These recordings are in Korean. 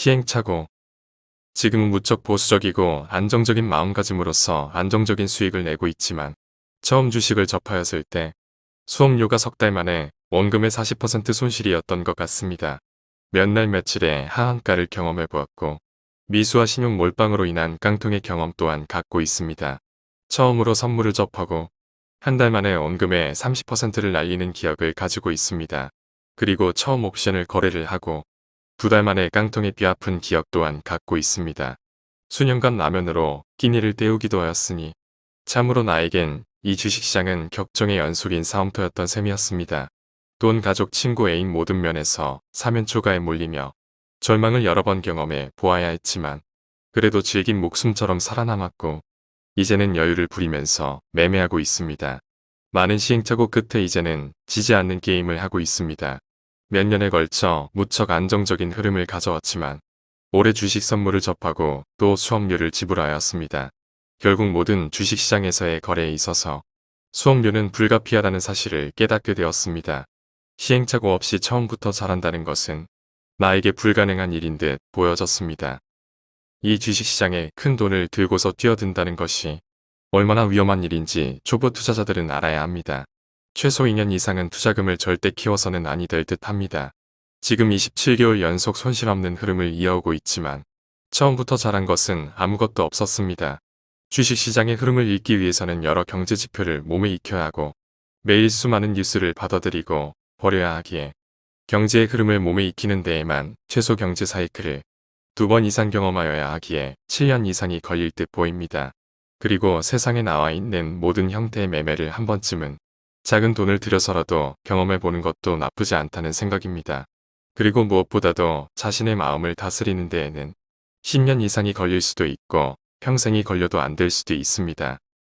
시행착오 지금은 무척 보수적이고 안정적인 마음가짐으로써 안정적인 수익을 내고 있지만 처음 주식을 접하였을 때 수업료가 석 달 만에 원금의 40% 손실이었던 것 같습니다. 몇 날 며칠의 하한가를 경험해 보았고 미수와 신용 몰빵으로 인한 깡통의 경험 또한 갖고 있습니다. 처음으로 선물을 접하고 한 달 만에 원금의 30%를 날리는 기억을 가지고 있습니다. 그리고 처음 옵션을 거래를 하고 두 달 만에 깡통에 뼈아픈 기억 또한 갖고 있습니다. 수년간 라면으로 끼니를 때우기도 하였으니 참으로 나에겐 이 주식시장은 격정의 연속인 싸움터였던 셈이었습니다. 돈, 가족, 친구, 애인 모든 면에서 사면초가에 몰리며 절망을 여러 번 경험해 보아야 했지만 그래도 질긴 목숨처럼 살아남았고 이제는 여유를 부리면서 매매하고 있습니다. 많은 시행착오 끝에 이제는 지지 않는 게임을 하고 있습니다. 몇 년에 걸쳐 무척 안정적인 흐름을 가져왔지만 올해 주식 선물을 접하고 또 수업료를 지불하였습니다. 결국 모든 주식시장에서의 거래에 있어서 수업료는 불가피하다는 사실을 깨닫게 되었습니다. 시행착오 없이 처음부터 잘한다는 것은 나에게 불가능한 일인 듯 보여졌습니다. 이 주식시장에 큰 돈을 들고서 뛰어든다는 것이 얼마나 위험한 일인지 초보 투자자들은 알아야 합니다. 최소 2년 이상은 투자금을 절대 키워서는 아니 될 듯 합니다. 지금 27개월 연속 손실 없는 흐름을 이어오고 있지만 처음부터 잘한 것은 아무것도 없었습니다. 주식시장의 흐름을 읽기 위해서는 여러 경제지표를 몸에 익혀야 하고 매일 수많은 뉴스를 받아들이고 버려야 하기에 경제의 흐름을 몸에 익히는 데에만 최소 경제 사이클을 두 번 이상 경험하여야 하기에 7년 이상이 걸릴 듯 보입니다. 그리고 세상에 나와 있는 모든 형태의 매매를 한 번쯤은 작은 돈을 들여서라도 경험해보는 것도 나쁘지 않다는 생각입니다. 그리고 무엇보다도 자신의 마음을 다스리는 데에는 10년 이상이 걸릴 수도 있고 평생이 걸려도 안 될 수도 있습니다.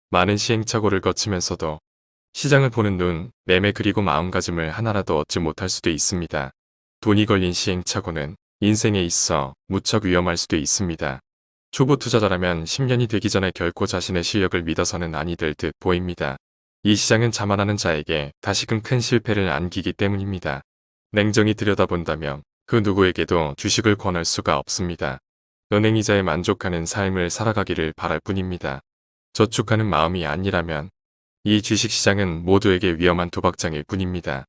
많은 시행착오를 거치면서도 시장을 보는 눈, 매매 그리고 마음가짐을 하나라도 얻지 못할 수도 있습니다. 돈이 걸린 시행착오는 인생에 있어 무척 위험할 수도 있습니다. 초보 투자자라면 10년이 되기 전에 결코 자신의 실력을 믿어서는 아니 될 듯 보입니다. 이 시장은 자만하는 자에게 다시금 큰 실패를 안기기 때문입니다. 냉정히 들여다본다면 그 누구에게도 주식을 권할 수가 없습니다. 은행이자에 만족하는 삶을 살아가기를 바랄 뿐입니다. 저축하는 마음이 아니라면 이 주식시장은 모두에게 위험한 도박장일 뿐입니다.